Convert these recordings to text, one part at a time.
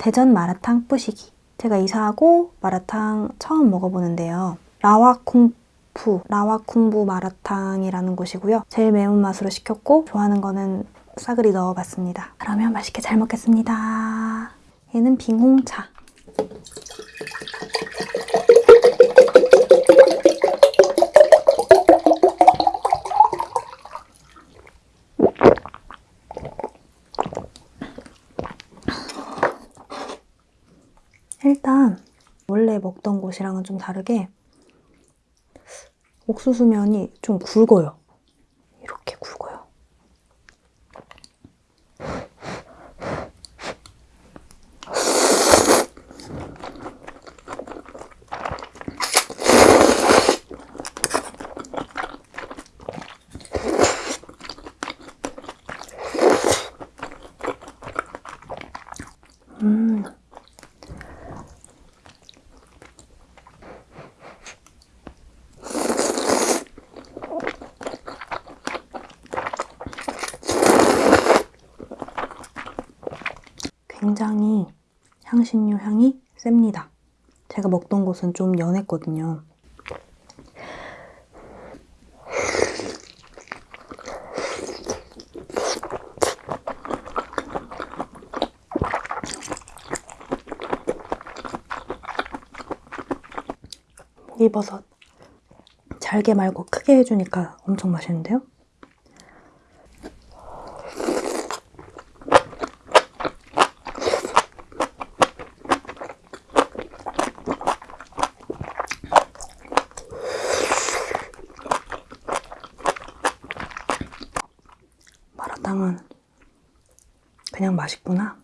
대전 마라탕 뿌시기. 제가 이사하고 마라탕 처음 먹어보는데요. 라와쿵푸, 라와쿵부 마라탕이라는 곳이고요. 제일 매운맛으로 시켰고 좋아하는 거는 싸그리 넣어봤습니다. 그러면 맛있게 잘 먹겠습니다. 얘는 빙홍차. 일단 원래 먹던 곳이랑은 좀 다르게 옥수수면이 좀 굵어요. 이렇게 굵어요. 음. 굉장히 향신료 향이 셉니다. 제가 먹던 곳은 좀 연했거든요. 목이버섯 잘게 말고 크게 해주니까 엄청 맛있는데요? 마라탕은 그냥 맛있구나.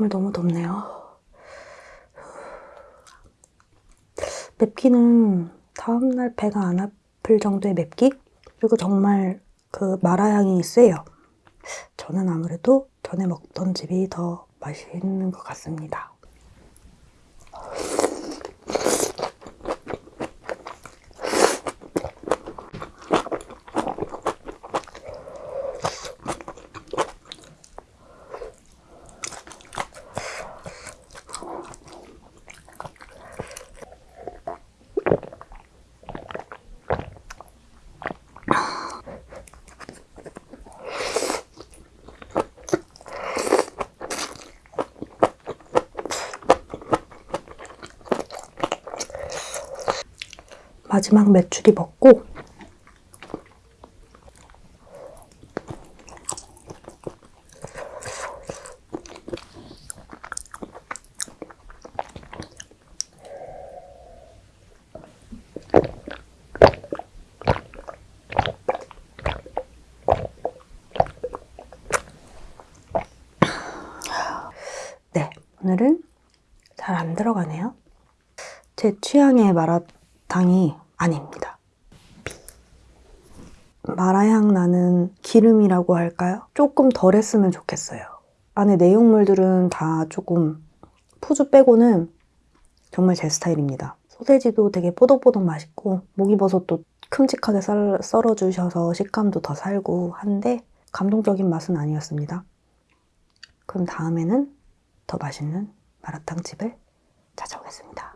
정말 너무 덥네요. 맵기는 다음날 배가 안 아플 정도의 맵기? 그리고 정말 그 마라향이 세요. 저는 아무래도 전에 먹던 집이 더 맛있는 것 같습니다. 마지막 메추리 먹고 네, 오늘은 잘 안 들어가네요. 제 취향의 마라탕이 아닙니다. 마라향 나는 기름이라고 할까요? 조금 덜 했으면 좋겠어요. 안에 내용물들은 다 조금 푸주 빼고는 정말 제 스타일입니다. 소세지도 되게 뽀독뽀독 맛있고 목이버섯도 큼직하게 썰, 썰어주셔서 식감도 더 살고 한데 감동적인 맛은 아니었습니다. 그럼 다음에는 더 맛있는 마라탕 집을 찾아오겠습니다.